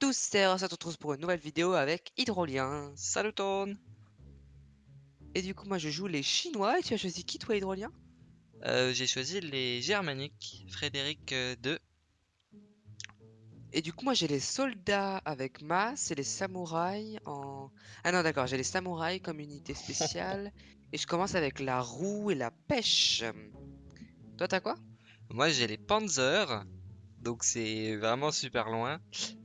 tous, c'est on se retrouve pour une nouvelle vidéo avec Hydrolien. Salut Tone Et du coup, moi je joue les Chinois et tu as choisi qui toi, Hydrolien? Euh, J'ai choisi les Germaniques, Frédéric euh, II. Et du coup, moi j'ai les soldats avec Mas et les samouraïs en. Ah non, d'accord, j'ai les samouraïs comme unité spéciale. et je commence avec la roue et la pêche. Toi, t'as quoi? Moi j'ai les Panzer, donc c'est vraiment super loin,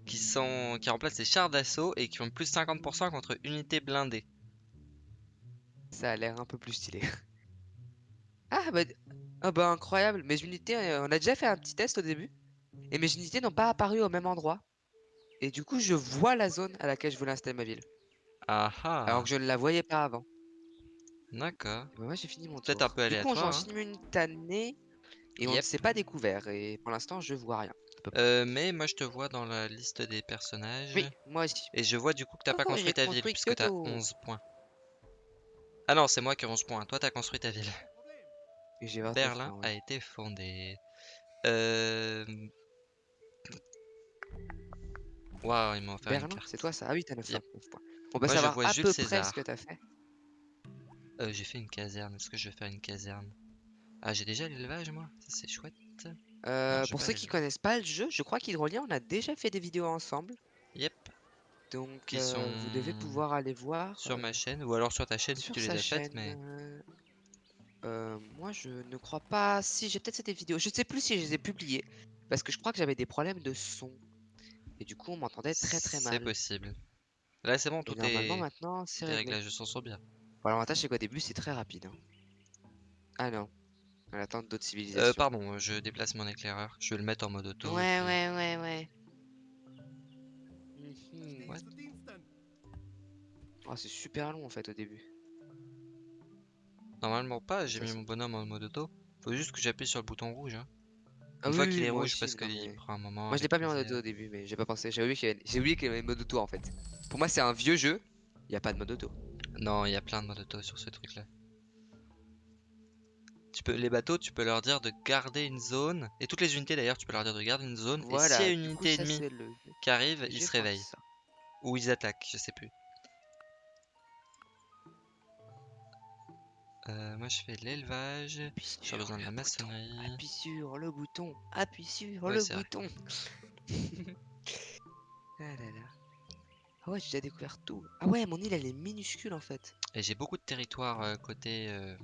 qui sont qui remplacent les chars d'assaut et qui ont plus 50% contre unités blindées. Ça a l'air un peu plus stylé. ah bah... ah bah incroyable, mes unités, euh, on a déjà fait un petit test au début. Et mes unités n'ont pas apparu au même endroit. Et du coup, je vois la zone à laquelle je voulais installer ma ville. Ah ah Alors que je ne la voyais pas avant. D'accord. Bah, moi, j'ai fini mon tour. Peut-être un peu Du coup, on joue en aléatoire, hein. simultané. Et on ne Yep. s'est pas découvert. Et pour l'instant, je vois rien. Euh, mais moi je te vois dans la liste des personnages. Oui, moi aussi. Et je vois du coup que t'as pas Oh, construit ta ville construit puisque t'as Kyoto. 11 points. Ah non, c'est moi qui ai 11 points. Toi t'as construit ta ville. Et j'ai 29 Berlin points, ouais. a été fondé. Euh... Waouh, ils m'ont offert une Berlin, carte. c'est toi ça Ah oui, t'as 9 Yep. points. On va Moi, je savoir vois à Jules peu près César. ce que t'as fait. Euh, j'ai fait une caserne. Est-ce que je vais faire une caserne? Ah, j'ai déjà l'élevage, moi. Ça, c'est chouette. Euh, pour ceux les qui connaissent pas le jeu, je crois qu'Hydrolien, on a déjà fait des vidéos ensemble. Yep. Donc, euh, vous devez pouvoir aller voir Sur euh, ma chaîne. Ou alors sur ta chaîne si sur tu les as chaîne. faites. Mais moi, je ne crois pas. Si, j'ai peut-être fait des vidéos. Je sais plus si je les ai publiées. Parce que je crois que j'avais des problèmes de son. Et du coup, on m'entendait très très c'est mal. possible. Là, c'est bon, tout normalement, est. maintenant, c'est Les réglé. réglages de son sont bien. Bon, L'avantage, c'est qu'au début, c'est très rapide. hein. Ah non. Attend d'autres Euh, civilisations. pardon, je déplace mon éclaireur. Je vais le mettre en mode auto. Ouais, puis- ouais, ouais, ouais. Mhm. Oh, c'est super long en fait au début. Normalement pas, j'ai mis mon bonhomme en mode auto. Faut juste que j'appuie sur le bouton rouge. hein. Ah Une fois qu'il est rouge, aussi, parce qu'il mais- prend un moment. Moi je l'ai pas mis en mode auto au début, mais j'ai pas pensé. J'ai oublié qu'il y avait... y avait mode auto en fait. Pour moi, c'est un vieux jeu. Il y a pas de mode auto. Non, il y a plein de modes auto sur ce truc là. Peux, les bateaux, tu peux leur dire de garder une zone. Et toutes les unités d'ailleurs, tu peux leur dire de garder une zone. Voilà. et s'il y a une unité ennemie le... qui arrive, ils se réveillent. ça. Ou ils attaquent, je sais plus. Euh, moi je fais de l'élevage. J'ai besoin de la bouton, maçonnerie. Appuie sur le bouton. Appuie sur Ouais, le bouton. ah là là. Ah ouais, j'ai déjà découvert tout. Ah ouais, mon île elle est minuscule en fait. Et j'ai beaucoup de territoire euh, côté euh,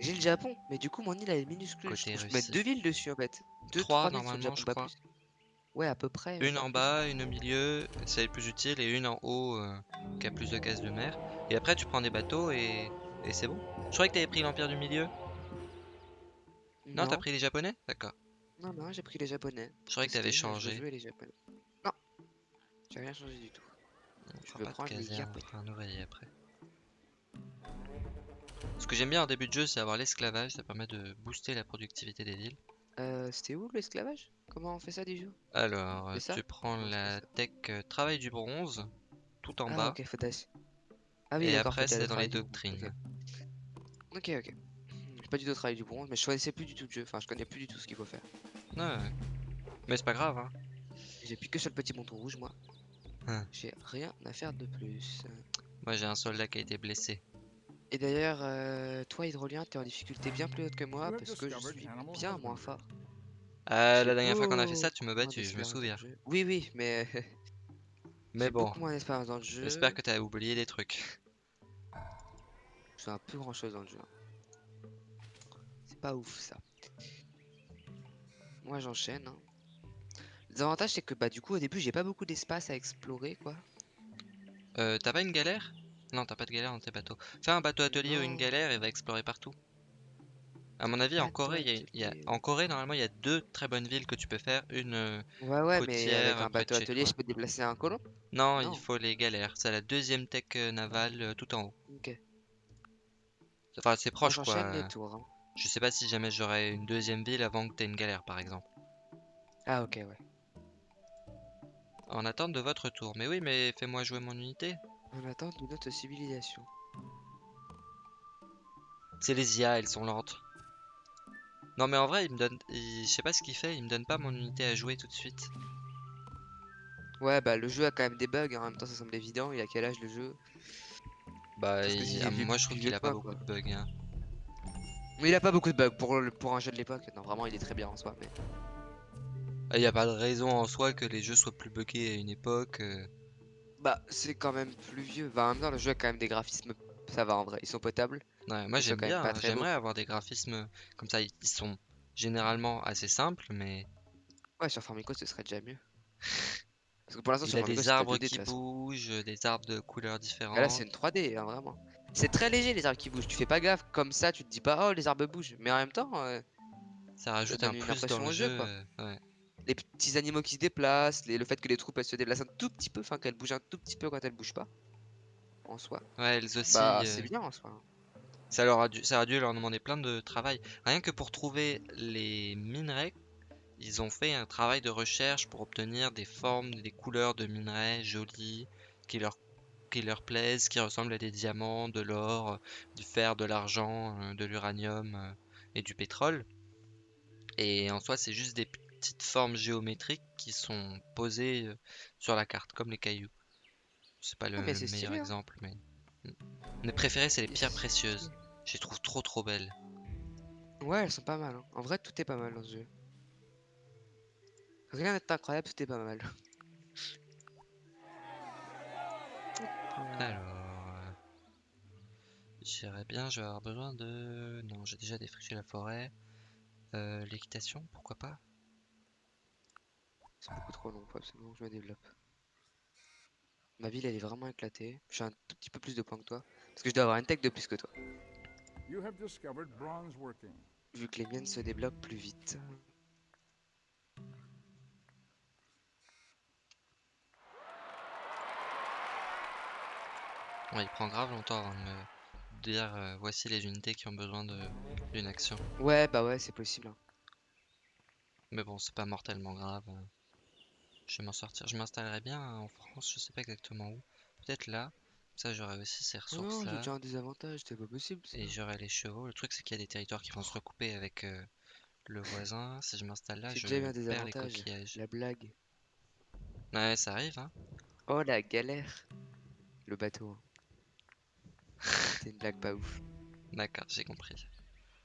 J'ai le Japon, mais du coup mon île elle est minuscule. Je, Côté trouve- je peux mettre deux villes dessus en fait. Deux, Trois, normalement, je crois. Ouais, à peu près. Une en bas, une au milieu, c'est le plus utile, et une en haut euh, qui a plus de cases de mer. Et après tu prends des bateaux et, et c'est bon. Je croyais que t'avais pris l'Empire du Milieu. Non, t'as pris les Japonais? D'accord. Non, non, j'ai pris les japonais. Je croyais que t'avais je changé. jouais les japonais. Non, j'ai rien changé du tout. On Je de prendre les Japonais. un ouvrier après. Ce que j'aime bien en début de jeu, c'est avoir l'esclavage, ça permet de booster la productivité des villes. Euh, c'était où l'esclavage? Comment on fait ça déjà Alors, tu prends la tech euh, travail du bronze, tout en Ah, bas, ok, faut dash. Ah oui, et après c'est dans les doctrines. Ok, ok. ok. J'ai pas du tout travaillé du bronze, mais je connaissais plus du tout le jeu. Enfin, je connais plus du tout ce qu'il faut faire. Ouais, ouais. Mais c'est pas grave, hein. J'ai plus que sur le petit bouton rouge, moi. Hein. J'ai rien à faire de plus. Moi j'ai un soldat qui a été blessé. Et d'ailleurs, euh, toi, Hydrolien, t'es en difficulté bien plus haute que moi parce que je suis bien moins fort. J'ai la dernière fois qu'on a fait ça, tu m'as battu, je me souviens. Oui, oui, mais Mais bon, beaucoup moins d'expérience dans le jeu. j'espère que t'as oublié des trucs. Je fais un peu grand chose dans le jeu. hein. C'est pas ouf ça. Moi j'enchaîne. hein. Les avantages c'est que bah du coup au début j'ai pas beaucoup d'espace à explorer quoi. Euh, t'as pas une galère? Non, t'as pas de galère dans tes bateaux. Fais un bateau atelier ou une galère et va explorer partout. À mon avis, en Corée, il y a- il y a, atelier. en Corée, normalement, il y a deux très bonnes villes que tu peux faire. Une, euh, Ouais ouais mais avec un bateau atelier je peux déplacer un colon? non, Non. il faut les galères. C'est la deuxième tech euh, navale euh, tout en haut. Ok. Enfin, c'est proche quoi. les tours. hein. Je sais pas si jamais j'aurai une deuxième ville avant que t'aies une galère, par exemple. Ah ok ouais. En attente de votre tour. Mais oui, mais fais-moi jouer mon unité. En attente de notre civilisation. C'est les IA, elles sont lentes. Non mais en vrai, il me donne... il- Je sais pas ce qu'il fait, il me donne pas mon unité à jouer tout de suite. Ouais, bah le jeu a quand même des bugs, hein, en même temps ça semble évident. Il a quel âge le jeu? Bah, il- ah, moi je trouve qu'il a pas beaucoup quoi. de bugs. hein. Mais il a pas beaucoup de bugs pour, le- pour un jeu de l'époque. Non, vraiment, il est très bien en soi. Mais... Ah, Il n'y a pas de raison en soi que les jeux soient plus buggés à une époque. euh. Bah, c'est quand même plus vieux. Bah, en même temps, le jeu a quand même des graphismes. Ça va en vrai, ils sont potables. Ouais, moi j'aime bien, hein, j'aimerais avoir des graphismes comme ça. Ils sont généralement assez simples, mais Ouais, sur Formico, ce serait déjà mieux. Parce que pour l'instant, il sur a Formico, des arbres 2D de qui bougent, des arbres de couleurs Bah là, c'est différentes. une 3D, hein, vraiment. C'est très léger les arbres qui bougent. Tu fais pas gaffe. Comme ça, tu te dis pas, oh, les arbres bougent. Mais en même temps, euh, Ça rajoute un plus dans le au jeu. jeu, quoi. euh, ouais. Les petits animaux qui se déplacent, les- le fait que les troupes elles se déplacent un tout petit peu, enfin qu'elles bougent un tout petit peu quand elles bougent pas. En soi. Ouais, elles aussi, Bah, euh, c'est bien en soi. ça leur a dû, ça a dû leur demander plein de travail. Rien que pour trouver les minerais, ils ont fait un travail de recherche pour obtenir des formes, des couleurs de minerais jolies, qui leur, qui leur plaisent, qui ressemblent à des diamants, de l'or, du fer, de l'argent, euh, de l'uranium euh, et du pétrole. Et en soi, c'est juste des petites formes géométriques qui sont posées euh, sur la carte, comme les cailloux. C'est pas le Ah, meilleur stylé, hein. exemple, mais. Mes préférées, c'est les pierres précieuses. Je les trouve trop trop belles. Ouais, elles sont pas mal. hein. En vrai, tout est pas mal dans ce jeu. Rien n'est incroyable, tout est pas mal. Alors. euh, J'irais bien, je vais avoir besoin de. Non, j'ai déjà défriché la forêt. Euh, L'équitation, pourquoi pas? C'est beaucoup trop long, faut absolument que je me développe. Ma ville, elle est vraiment éclatée. J'ai un tout petit peu plus de points que toi. Parce que je dois avoir une tech de plus que toi. You have discovered bronze working. Vu que les miennes se débloquent plus vite. Ouais, il prend grave longtemps avant de me dire euh, voici les unités qui ont besoin de- d'une action. Ouais, bah ouais, c'est possible. hein. Mais bon, c'est pas mortellement grave. Je vais m'en sortir. Je m'installerai bien en France, je sais pas exactement où. Peut-être là. Ça, j'aurai aussi ces ressources non, j'ai déjà un désavantage, c'est pas possible. ça. Et j'aurai les chevaux. Le truc, c'est qu'il y a des territoires qui vont se recouper avec euh, le voisin. Si je m'installe là, je déjà perds les coquillages. La blague. Ouais, ça arrive, hein. Oh la galère. Le bateau. hein. C'était une blague pas ouf. D'accord, j'ai compris.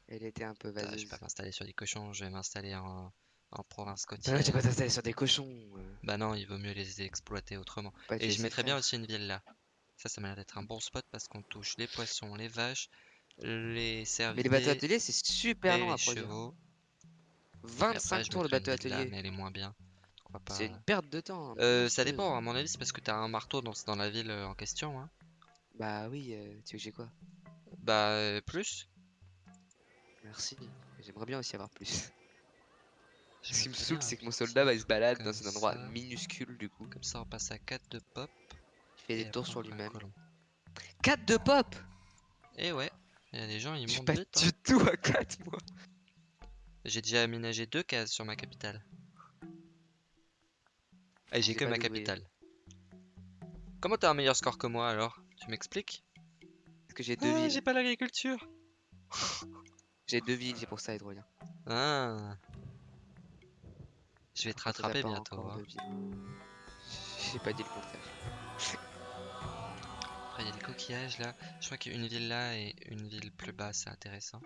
Elle était un peu Putain, je vais vaseuse. pas m'installer sur des cochons, je vais m'installer en, en province Bah côtière. t'installer sur des cochons. euh, Bah non, il vaut mieux les exploiter autrement. pas Et je mettrais bien aussi une ville là. Ça, ça m'a l'air d'être un bon spot parce qu'on touche les poissons, les vaches, les Mais les bateaux cervidés ateliers, c'est super long à produire. chevaux. Et 25 après, je tours le bateau là, atelier. mais elle est moins bien. C'est une perte de temps. Euh, ça dépend, à mon avis, c'est parce que t'as un marteau dans, dans la ville euh, en question. Hein. Bah oui, euh, tu veux que j'ai quoi? Bah, euh, plus. Merci. J'aimerais bien aussi avoir plus. Ce qui me saoule, c'est que mon un soldat il se balade dans un endroit ça. minuscule du coup. Comme ça, on passe à 4 de pop. Il fait et des tours sur lui-même. colon. 4 de pop Et ouais, il y a des gens, ils montent pas vite. hein. du tout à 4 moi. J'ai déjà aménagé deux cases sur ma capitale. Et j'ai J'ai que ma capitale. Comment t'as un meilleur score que moi alors? Tu m'expliques? Parce que j'ai deux Ah, villes. j'ai pas l'agriculture. J'ai deux villes, c'est pour ça, Hydrolien. Ah. Je vais te t'as rattraper bientôt. hein. J'ai pas dit le contraire. Après, il y a des coquillages là. Je crois qu'une ville là et une ville plus bas, c'est intéressant.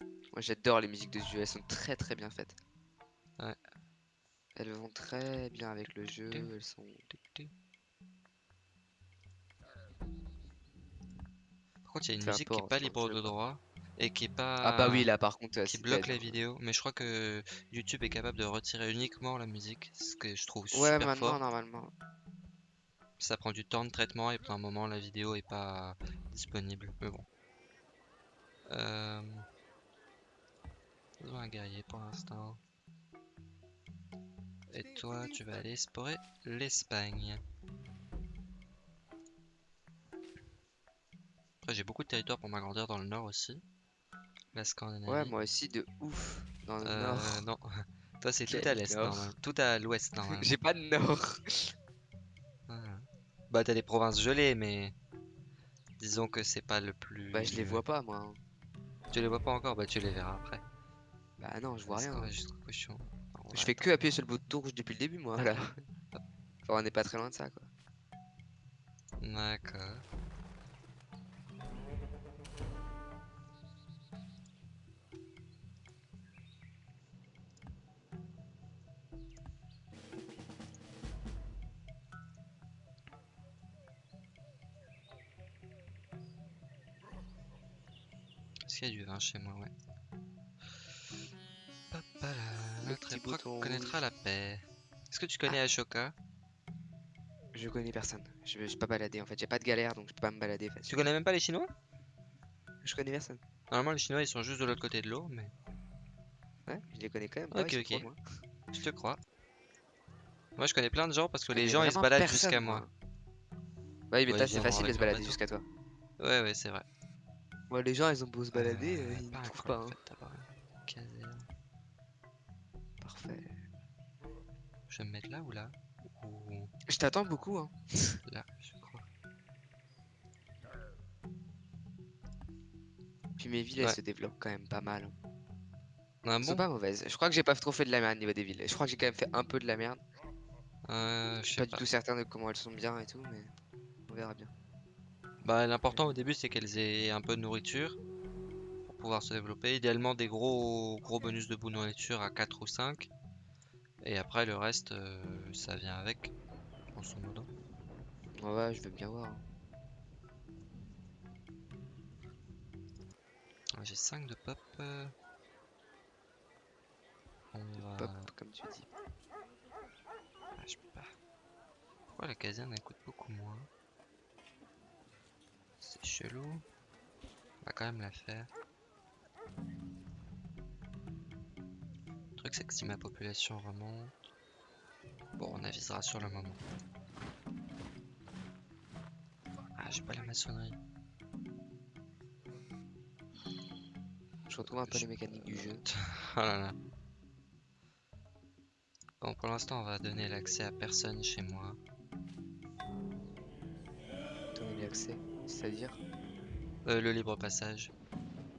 Moi j'adore les musiques de ce jeu, elles sont très très bien faites. Ouais. Elles vont très bien avec le jeu, elles sont... Par contre, il y a une musique qui est pas libre de droit et qui est pas. Ah bah oui là par contre qui bloque les vidéos, mais je crois que YouTube est capable de retirer uniquement la musique, ce que je trouve Ouais super maintenant fort. normalement. Ça prend du temps de traitement et pour un moment la vidéo est pas disponible, mais bon. Euh... Besoin un guerrier pour l'instant. Et toi, tu vas aller explorer l'Espagne. Après, j'ai beaucoup de territoire pour m'agrandir dans le nord aussi. La Scandinavie. Ouais moi aussi de ouf dans le Euh, nord. non. Toi, c'est tout Quel à l'est, nord? normalement. Tout à l'ouest, normalement. J'ai pas de nord. Ah. Bah, t'as des provinces gelées, mais disons que c'est pas le plus. Bah je les vois pas moi. hein. Tu les vois pas encore, bah tu les verras après. Bah non je vois Parce rien. qu'on hein. va cochon. Je fais que appuyer sur le bouton rouge depuis le début moi là. Enfin, on n'est pas très loin de ça, quoi. D'accord. Est-ce qu'il y a du vin chez moi, ouais. Papala, Le notre époque connaîtra rouge. la paix. Est-ce que tu connais Ashoka? Je connais personne. Je suis pas baladé en fait. J'ai pas de galère donc je peux pas me balader Tu connais même pas les Chinois? Je connais personne. Normalement, les Chinois ils sont juste de l'autre côté de l'eau, mais Ouais, je les connais quand même. Ok, ok. je te crois. Moi, je connais plein de gens parce que Je les gens ils se baladent jusqu'à moi. Ouais, mais Ouais, toi c'est facile de se balader jusqu'à toi. Ouais, ouais, c'est vrai. Ouais, les gens ils ont beau se balader, Euh, euh, ils ne trouvent pas. en hein. fait. Parfait. Je vais me mettre là ou là? Ou Je t'attends beaucoup. Hein. là, je crois. Puis mes villes elles se développent quand même pas mal. hein. Ah Elles sont pas mauvaises. Je crois que j'ai pas trop fait de la merde au niveau des villes. Je crois que j'ai quand même fait un peu de la merde. Euh, Je suis pas pas. du tout certain de comment elles sont bien et tout, mais on verra bien. Bah, l'important au début, c'est qu'elles aient un peu de nourriture pour pouvoir se développer. Idéalement, des gros gros bonus de bout de nourriture à 4 ou 5. Et après, le reste, euh, ça vient avec, grosso modo. Ouais, ouais, je veux bien voir. J'ai 5 de pop. On va... Pop, comme tu dis. Ah, je peux pas. Pourquoi la caserne elle coûte beaucoup moins? Chelou. On va quand même la faire. Le truc c'est que si ma population remonte... Bon, on avisera sur le moment. Ah, j'ai pas la maçonnerie. Je retrouve un peu Je- les mécaniques du jeu. Oh là là. Bon, pour l'instant, on va donner l'accès à personne chez moi. Donner l'accès, c'est-à-dire Euh, le libre passage.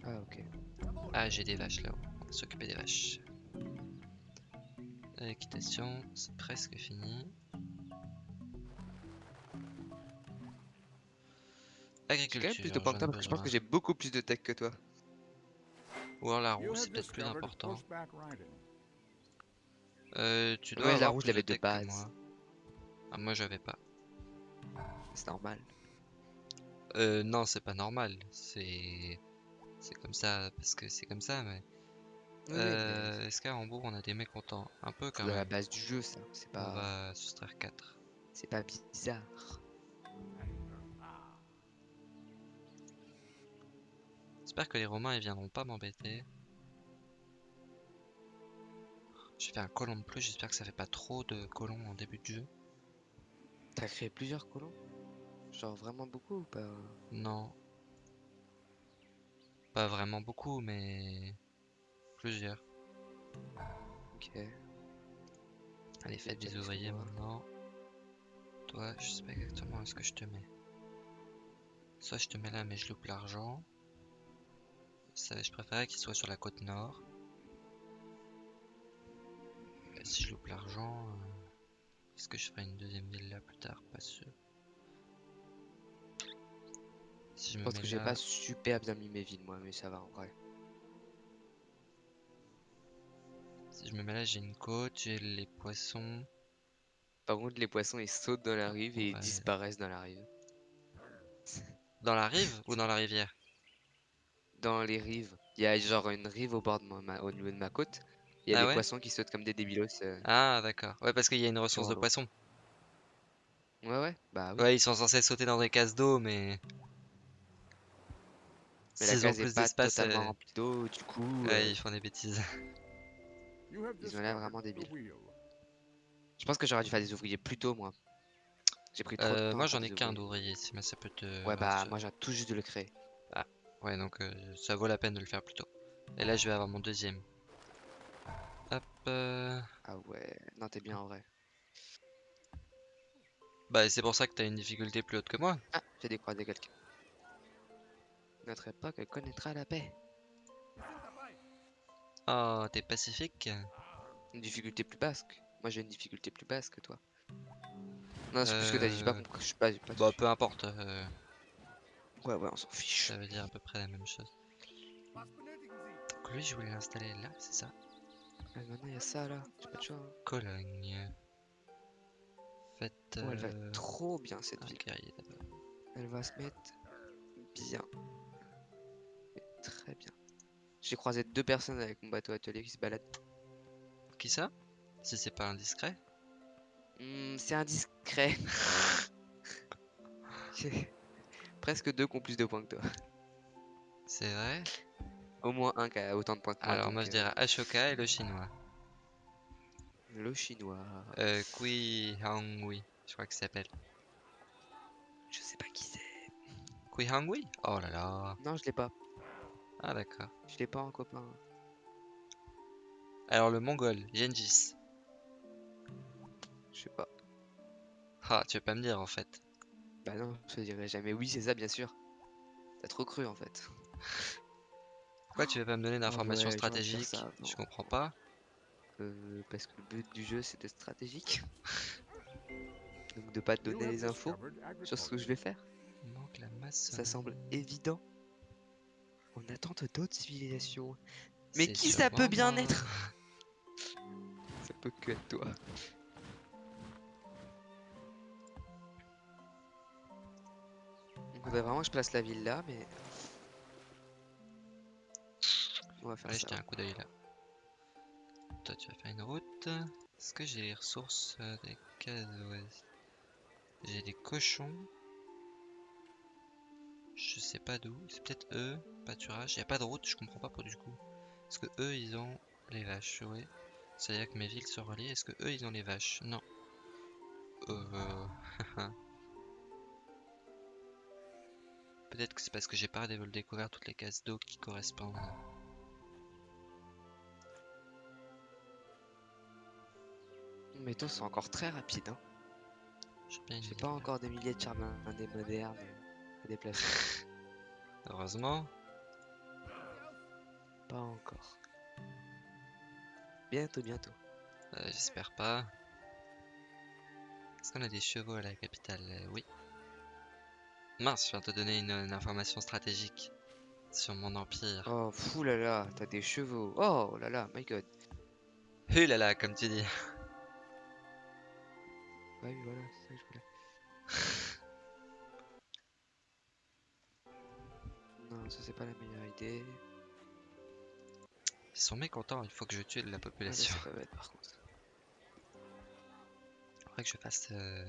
Ah, ok. Ah, j'ai des vaches là-haut. On va s'occuper des vaches. L'équitation, c'est presque fini. J'ai quand même Agriculture, plus de parce que je pense que j'ai beaucoup plus de tech que toi. Ou alors la roue, c'est peut-être plus important. Euh, tu dois Ouais, la roue, je l'avais de base. moi. Ah, moi, j'avais pas. C'est normal. Euh, non, c'est pas normal. C'est... C'est comme ça, parce que c'est comme ça, mais... Oui, Euh, Est-ce qu'à Hambourg, on a des mécontents Un peu quand de la même. base du jeu, ça. C'est On pas, va soustraire 4. c'est pas bizarre. J'espère que les Romains ils viendront pas m'embêter. J'ai fait un colon de plus, j'espère que ça fait pas trop de colons en début de jeu. T'as créé plusieurs colons? Genre vraiment beaucoup ou pas? Non. Pas vraiment beaucoup, mais plusieurs. Ok. Allez, faites des ouvriers maintenant. Toi, je sais pas exactement où est-ce que je te mets. Soit je te mets là, mais je loupe l'argent. Ça, je préférais qu'il soit sur la côte nord. Et si je loupe l'argent, euh, est-ce que je ferai une deuxième ville là plus tard? Pas sûr. Je pense que j'ai là, pas super bien mis mes villes moi, mais ça va en vrai. si je me mets là, j'ai une côte, j'ai les poissons. Par contre, les poissons ils sautent dans la rive et ils disparaissent dans la rive. Dans la rive ou dans la rivière? Dans les rives, il y a genre une rive au bord de ma, au niveau de ma côte. Il y a Ah des ouais? poissons qui sautent comme des débilos. euh, Ah d'accord. Ouais, parce qu'il y a une ressource de poissons. Ouais, ouais, bah oui. Ouais, ils sont censés sauter dans des cases d'eau, mais. Mais la S'ils ont case est plus pas d'espace, totalement euh, remplie d'eau, du coup. ouais, euh, ils font des bêtises. Ils ont l'air vraiment the débiles. Je pense que j'aurais dû faire des ouvriers plus tôt, moi. J'ai pris trop de Euh, temps moi j'en ai qu'un d'ouvrier, si mais ça peut te. Ouais, bah moi j'ai tout juste de le créer. Ouais, donc euh, ça vaut la peine de le faire plus tôt. Et là, je vais avoir mon deuxième. Hop. euh, Ah ouais, non, t'es bien en vrai. Bah, c'est pour ça que t'as une difficulté plus haute que moi. Ah, j'ai décroisé quelqu'un. Notre époque connaîtra la paix. Oh, t'es pacifique. Une difficulté plus basse. que- Moi j'ai une difficulté plus basse que toi. Non, c'est plus ce que t'as dit, j'ai pas Euh, compris. Je pas, pas Bah, peu importe. euh, Ouais, ouais, on s'en fiche. ça veut dire à peu près la même chose. Donc lui, je voulais l'installer là, c'est ça? Ah, maintenant, il y a ça là. J'ai pas de choix. hein. Cologne. Faites. Oh, elle va euh, trop bien cette ville. d'abord. Elle va se mettre bien. Très bien. J'ai croisé deux personnes avec mon bateau atelier qui se baladent. Qui ça? Si c'est pas indiscret Hmm, c'est indiscret. J'ai presque deux qui ont plus de points que toi. C'est vrai? Au moins un qui a autant de points que moi. Alors moi je euh, dirais Ashoka et le chinois. Le chinois. Euh, Kui Hangui, je crois qu'il s'appelle. Je sais pas qui c'est. Kui Hangui? Oh là là. Non, je l'ai pas. Ah d'accord. Je l'ai pas en copain. Alors le mongol, Gengis. Je sais pas. Ah, tu veux pas me dire en fait. Bah non, je te dirai jamais. Oui, c'est ça, bien sûr. T'as trop cru en fait. Pourquoi tu veux pas me donner d'informations ouais, stratégiques ça Je comprends pas. Euh, parce que le but du jeu c'est d'être stratégique. Donc de pas te donner les infos sur ce que je vais faire. Il manque la masse. Ça semble évident. En attente d'autres civilisations. Mais qui ça peut bien être? Ça peut que être toi. Il faudrait vraiment que je place la ville là, mais... On va faire Allez, ça. jeter un coup d'œil là. Toi, tu vas faire une route. Est-ce que j'ai les ressources euh, des cases? Ouais. J'ai des cochons. Je sais pas d'où. C'est peut-être eux. Pâturage. Il a pas de route, je comprends pas pour du coup. Est-ce que eux ils ont les vaches? Oui. C'est-à-dire que mes villes se relient. Est-ce que eux ils ont les vaches? Non. Euh. Peut-être que c'est parce que j'ai pas dé- découvert toutes les cases d'eau qui correspondent. Mes taux sont encore très rapides. Hein. J'ai pas encore des milliers de charbons des modernes déplacer. Heureusement. pas encore. Bientôt, bientôt. Euh, J'espère pas. Est-ce qu'on a des chevaux à la capitale? Euh, Oui. Mince, je viens de te donner une, une information stratégique sur mon empire. Oh, fou là là, t'as des chevaux. Oh là là, my god. Hu là là, comme tu dis. Oui, voilà, c'est ça que je voulais. Non, ça c'est pas la meilleure idée. Ils sont mécontents, il faut que je tue de la Ah, population. c'est pas bête par contre. Faudrait que je fasse euh,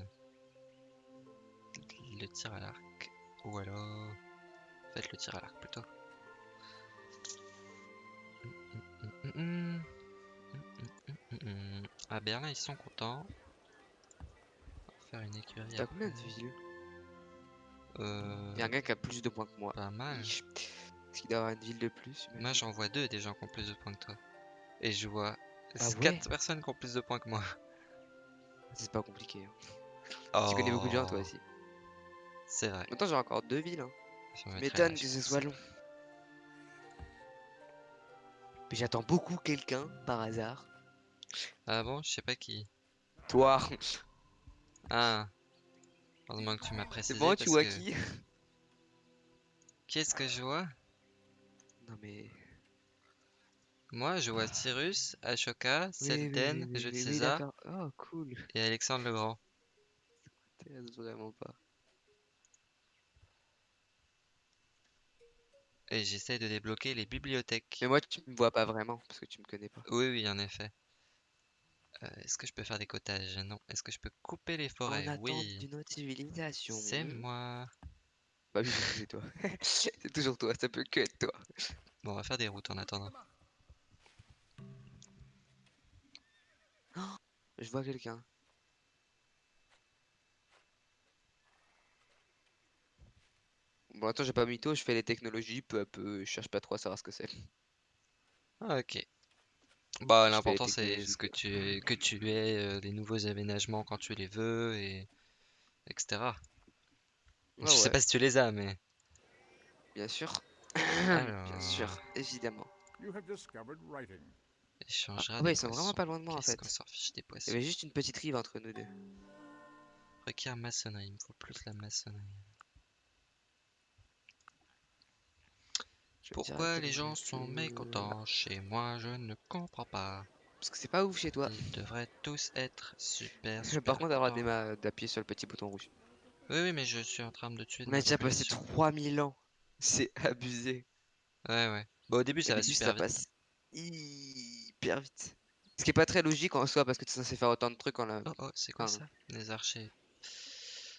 le tir à l'arc. Ou alors... Faites le tir à l'arc plutôt. À Berlin, ils sont contents. On va faire une écurie. T'as combien de villes? Euh, Y'a un gars qui a plus de points que moi. Pas mal. Ich. Est-ce qu'il doit avoir une ville de plus Moi j'en vois deux des gens qui ont plus de points que toi. Et je vois Ah ouais 4 personnes qui ont plus de points que moi. C'est pas compliqué. hein. Tu connais beaucoup de gens toi Oh, aussi. C'est vrai. Maintenant j'ai encore deux villes. Hein. Je là, que ce soit long. Mais j'attends beaucoup quelqu'un par hasard. Ah bon, je sais pas qui. Toi Ah. Heureusement que tu m'as précisé. C'est bon, tu vois que- qui Qui est-ce que je vois? Non mais. Moi je vois Cyrus, Ashoka, Oui, oui, oui, Jules César. Oh cool. et Alexandre le Grand. T'intéresse vraiment pas. Et j'essaie de débloquer les bibliothèques. Mais moi tu me vois pas vraiment parce que tu me connais pas. Oui, oui, en effet. Euh, Est-ce que je peux faire des cottages? Non. Est-ce que je peux couper les forêts? En attente Oui. d'une autre civilisation. C'est moi. Bah oui, c'est toi. c'est toujours toi, ça peut que être toi. Bon, on va faire des routes en attendant. Je vois quelqu'un. Bon, attends, j'ai pas mytho, je fais les technologies peu à peu, je cherche pas trop à savoir ce que c'est. Ok. Bah, l'important c'est ce que tu que tu aies, euh, les nouveaux aménagements quand tu les veux et etc. Je sais ouais, pas si tu les as, mais bien sûr. Bien sûr, évidemment. You have discovered writing. échangera Ah ouais, ils sont vraiment poissons. pas loin de moi en fait. qu'on s'en fiche des Il y poissons? avait juste une petite rive entre nous deux. Requiert maçonnerie, il me faut plus la maçonnerie. Je vais Pourquoi les gens sont mécontents chez moi, je ne comprends pas. Parce que c'est pas ouf chez toi. Ils devraient tous être super, super Par contre, avoir contents. d'appuyer sur le petit bouton rouge. Oui, oui, mais je suis en train de tuer de On a ma déjà passé population. 3000 ans. C'est abusé. Ouais, ouais. Bon, au début, ça Au va début, super ça vite. passe hyper vite. Ce qui est pas très logique en soi parce que tu es censé faire autant de trucs en la... Oh, oh, c'est quoi ça? Les archers.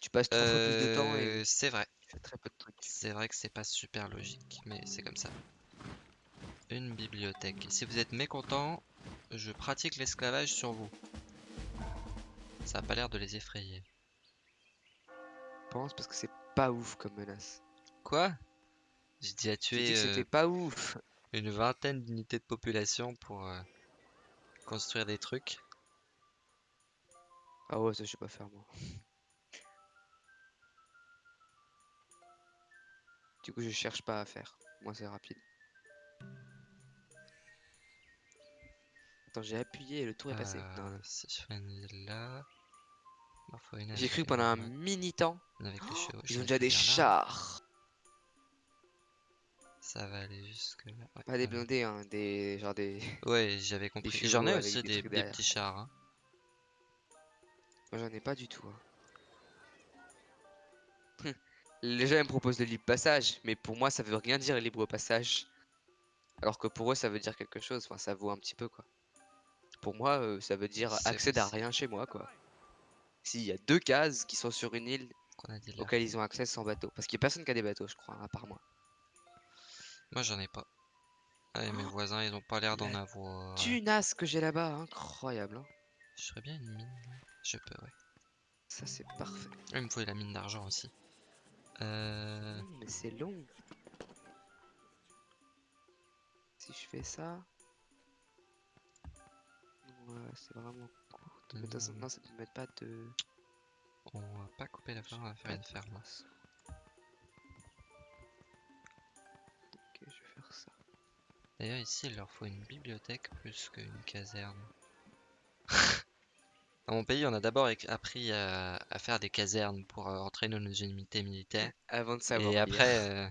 Tu passes trois fois plus de temps et Euh, c'est vrai. tu fais très peu de trucs. C'est vrai que c'est pas super logique, mais c'est comme ça. Une bibliothèque. Et si vous êtes mécontent, je pratique l'esclavage sur vous. Ça a pas l'air de les effrayer. Je pense parce que c'est pas ouf comme menace. Quoi? J'ai dit à tuer euh, c'était pas ouf. une vingtaine d'unités de population pour euh, construire des trucs. Ah ouais, ça je sais pas faire moi. Du coup, je cherche pas à faire. Moi, c'est rapide. Attends, j'ai appuyé et le tour est passé. Euh, non. si je fais une là. J'ai cru pendant un mini temps. les chevaux. Ils ont déjà des chars. Ça va aller jusque là. Ouais, Pas des blindés, hein. Des. Genre des. Ouais, j'avais compris. J'en ai aussi des des, petits chars. hein. Moi, j'en ai pas du tout. hein. Les gens ils me proposent le libre passage, mais pour moi, ça veut rien dire libre passage. Alors que pour eux, ça veut dire quelque chose. Enfin, ça vaut un petit peu, quoi. Pour moi, euh, ça veut dire accède à rien chez moi, quoi. S'il y a deux cases qui sont sur une île auxquelles ils ont accès sans bateau. Parce qu'il y a personne qui a des bateaux, je crois, hein, à part moi. Moi, j'en ai pas. Ouais, mes Oh, voisins, ils ont pas l'air d'en avoir. Tunasse que j'ai là-bas, incroyable. hein. Je ferais bien une mine. Je peux, ouais. Ça, c'est parfait. Ah, Il me faut la mine d'argent aussi. Euh... Mais c'est long. Si je fais ça. Ouais, c'est vraiment court. Mais de toute façon, Hmm. non, ça ne met pas de. On va pas couper la ferme, on va faire une ferme. Ok, je vais faire ça. D'ailleurs, ici, il leur faut une bibliothèque plus qu'une caserne. Dans mon pays, on a d'abord appris à, à faire des casernes pour euh, entraîner nos unités militaires. Avant de savoir. Et lire. après, euh,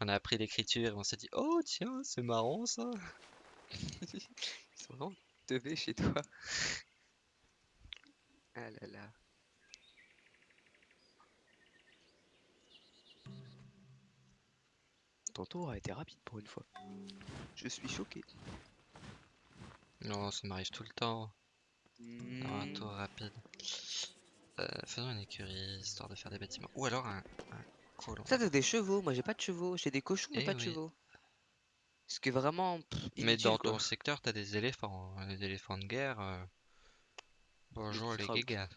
on a appris l'écriture et on s'est dit, oh tiens, c'est marrant ça. Ils sont vraiment teubés chez toi. Ah là là. Ton tour a été rapide pour une fois. Je suis choqué. Non, ça m'arrive tout le temps. D'avoir un Hmm, tour rapide. Euh, faisons une écurie, histoire de faire des bâtiments. Ou alors un, un colon. Ça, t'as des chevaux. Moi, j'ai pas de chevaux. J'ai des cochons, mais Eh pas de chevaux. Ce qui est vraiment pff, Mais dans quoi. ton secteur, t'as des éléphants. hein, Les éléphants de guerre. euh, Bonjour les gars.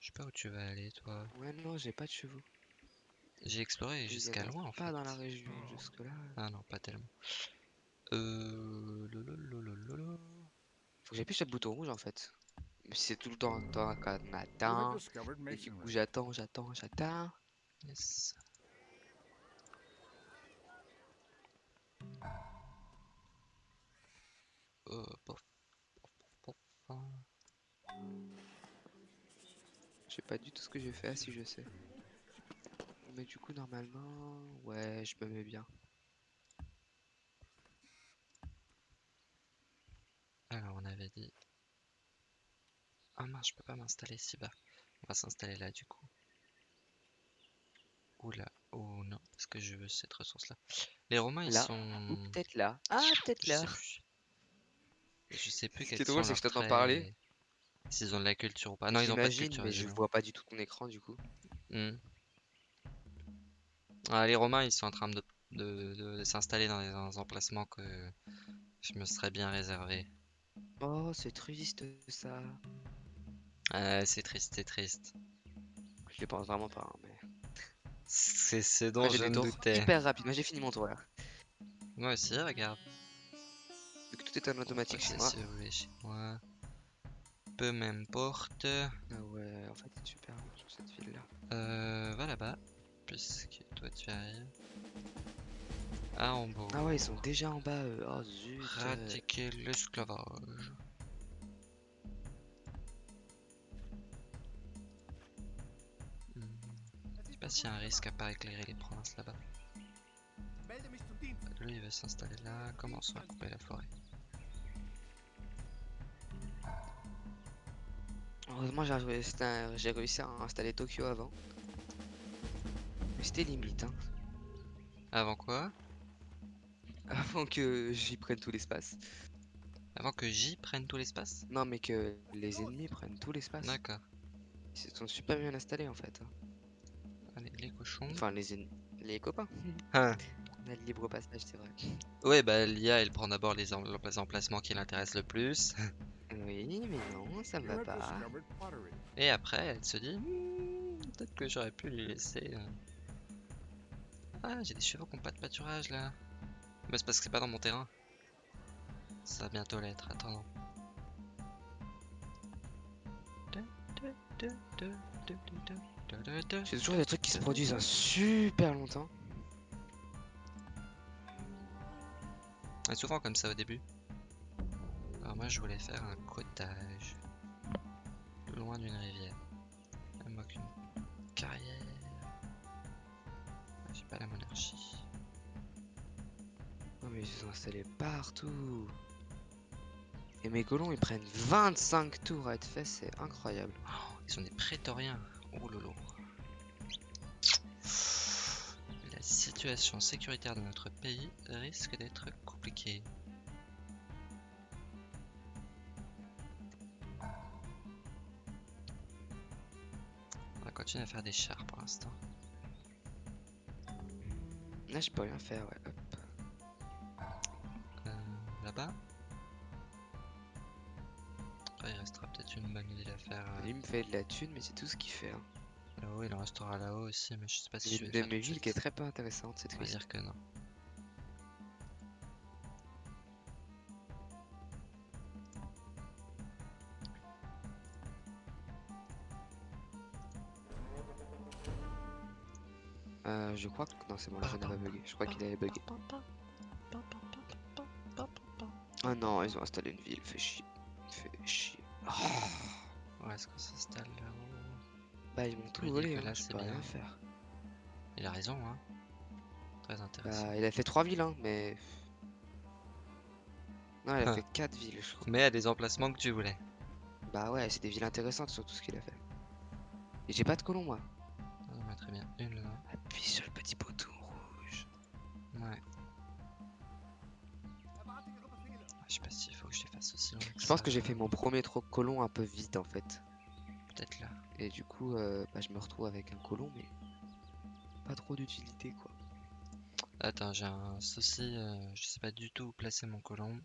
Je sais pas où tu vas aller, toi. Ouais, non, j'ai pas de chevaux. J'ai exploré jusqu'à loin en pas fait. dans la région jusque-là. Ah non, pas tellement. Euh... Faut que j'appuie sur le bouton rouge en fait. C'est tout le temps temps qu'on You have attend. discovered Et du coup, masonry. j'attends, j'attends, j'attends. Yes. Euh, pof, pof, pof, pof. Je sais pas du tout ce que j'ai fait, ah, si je sais. Mais du coup, normalement, ouais, je me mets bien. Alors, on avait dit. Ah mince, je peux pas m'installer si bas. On va s'installer là du coup. Ou là. Ou non, parce que je veux cette ressource-là. Les Romains, ils Là, sont. Ou peut-être là. Ah, peut-être Je là. sais plus. Je sais plus Ce qui quels est drôle, sont c'est que je t'entends parler. S'ils ont de la culture ou pas. Non, ils ont pas de culture. mais je vois pas du tout ton écran du coup. Hmm. Ah, les Romains, ils sont en train de, de- de s'installer dans des emplacements que je me serais bien réservé. Oh, c'est triste ça. Ah, c'est triste, c'est triste. Je les pense vraiment pas. hein, mais... C'est ce dont j'ai je me doutais. hyper rapides. Moi, j'ai fini mon tour là. Moi aussi, regarde. Vu que tout est en automatique chez moi. chez moi. Peu m'importe. Ah ouais, en fait, c'est super sur cette ville là. Euh, va là-bas. Puisque toi tu arrives. À Hambourg. Ah ouais, ils sont déjà en bas. eux. Oh zut. euh l'esclavage. Hmm. Je sais pas s'il y a un risque à pas éclairer les provinces là-bas. Lui il va s'installer là, commençons à couper la forêt? Heureusement j'ai réussi à installer Tokyo avant. Mais c'était limite hein. Avant quoi? Avant que j'y prenne tout l'espace. Avant que J prenne tout l'espace Non, mais que les ennemis prennent tout l'espace. D'accord. Ils se sont super bien installés en fait. hein. Allez, les cochons. Enfin, les. Les copains. Hein. On a le libre passage, c'est vrai. Ouais, bah l'IA elle prend d'abord les, em- les emplacements qui l'intéressent le plus. Oui, mais non, ça me va have pas. Et après elle se dit Hmm, peut-être que j'aurais pu lui laisser. euh. Ah, j'ai des chevaux qui ont pas de pâturage là. Bah, c'est parce que c'est pas dans mon terrain. Ça va bientôt l'être, attends. J'ai toujours des trucs qui se produisent un super longtemps. C'est souvent comme ça au début. Alors moi je voulais faire un cottage. Loin d'une rivière. Moi qu'une carrière. J'ai pas la monarchie. Non, mais ils se sont installés partout. Et mes colons ils prennent 25 tours à être faits, c'est incroyable. Ils sont des prétoriens. Oh lolo. La situation sécuritaire de notre pays risque d'être compliquée. On va continuer à faire des chars pour l'instant. Là, je peux rien faire, ouais. hop. Euh, Là-bas. Après, il restera peut-être une bonne ville à faire. euh, Il me fait de la thune, mais c'est tout ce qu'il fait. Hein. Là-haut, il en restera là-haut aussi, mais je sais pas si Il je vais de mes villes qui est très peu intéressante cette On va fois dire que non. Euh, je crois que. Non, c'est bon, le jeu n'a pas bugué. Je crois qu'il avait bugué. Oh non, ils ont installé une ville, fait chier. Fait chier. Oh. Est-ce qu'on s'installe là-haut Bah, ils m'ont tout volé, hein, je c'est peux rien bien. faire. Il a raison, hein. Très intéressant. Bah, il a fait 3 villes, hein, mais. Non, il a fait 4 villes, je crois. Mais à des emplacements que tu voulais. Bah, ouais, c'est des villes intéressantes sur tout ce qu'il a fait. Et j'ai pas de colon, moi. Ah, bah, très bien. Une là. Appuie sur le petit bouton aussi loin Je pense que j'ai fait mon premier trop colon un peu vite en fait. Peut-être là. Et du coup, euh, bah, je me retrouve avec un colon, mais pas trop d'utilité quoi. Attends, j'ai un souci. euh, je sais pas du tout où placer mon colon.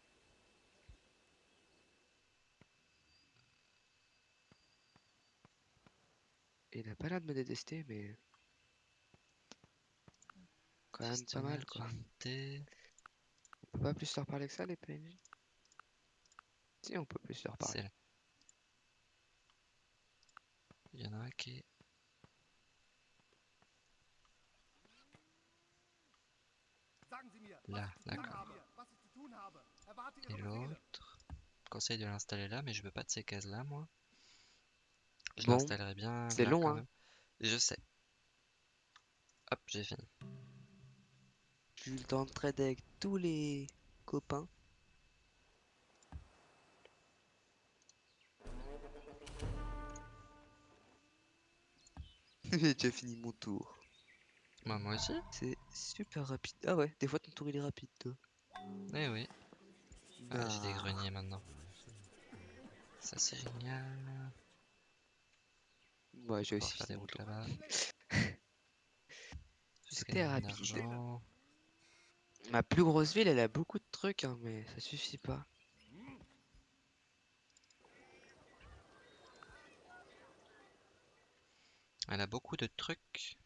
Il a pas l'air de me détester, mais. Quand même pas mal quoi. On peut pas plus leur parler que ça, les PNJ Si, on peut plus leur parler. Il y en a un qui est. Là, d'accord. Et l'autre? Conseil de l'installer là, mais je veux pas de ces cases là, moi. Je Bon, l'installerai bien. c'est long, quand hein. même. Je sais. Hop, j'ai fini. J'ai eu le temps de trader avec tous les copains. J'ai déjà fini mon tour. Moi, moi aussi. C'est super rapide. Ah ouais, des fois ton tour il est rapide toi. Eh oui. Ah, j'ai des Ah. greniers maintenant. Ça, c'est génial. Ouais, j'ai aussi des fini mon routes tour. là-bas. C'était Jusqu'à rapide. Ma plus grosse ville, elle a beaucoup de trucs, hein, mais ça suffit pas. Elle a beaucoup de trucs.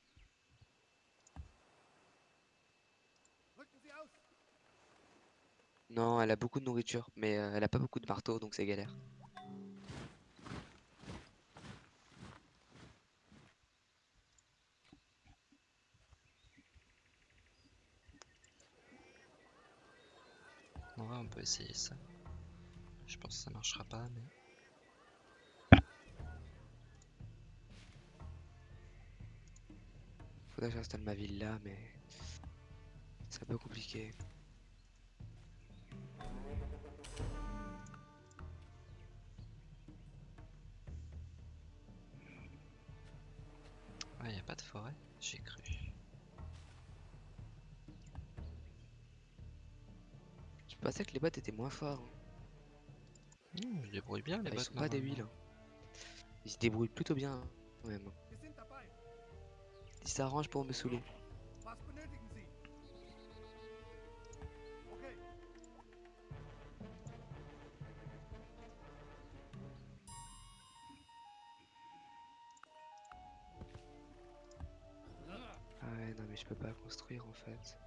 Non, elle a beaucoup de nourriture, mais euh, elle a pas beaucoup de marteaux, donc c'est galère. On peut essayer ça. Je pense que ça marchera pas, mais. Faudrait que j'installe ma ville là, mais c'est un peu compliqué. Ouais, y a pas de forêt, j'ai cru. Je pensais que les bots étaient moins forts. hein. Hmm, je débrouille bien les Ah, ils bots sont pas huiles. hein. Ils se débrouillent plutôt bien, hein, quand même. Ils s'arrangent pour me saouler. Ah ouais, non mais je peux pas construire en fait.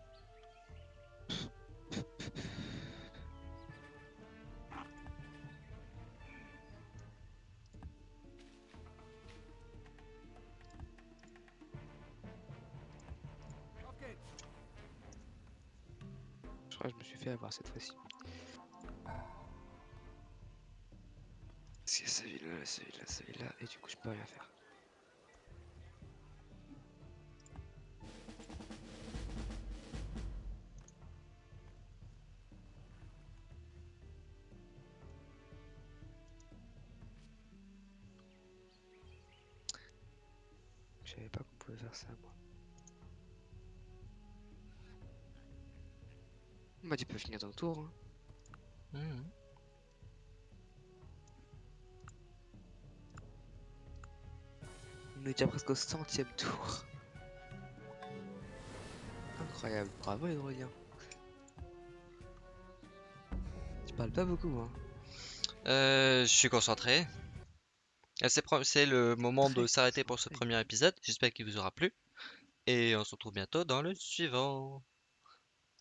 Je me suis fait avoir cette fois-ci. Y a sa ville là, sa ville là, sa ville là, et du coup je peux rien faire. Finir ton tour. Hein. Mhm. On est déjà presque au centième tour. Incroyable, bravo les. Tu parles pas beaucoup hein. Euh, je suis concentré. Euh, C'est le moment de s'arrêter pour ce premier épisode. J'espère qu'il vous aura plu. Et on se retrouve bientôt dans le suivant.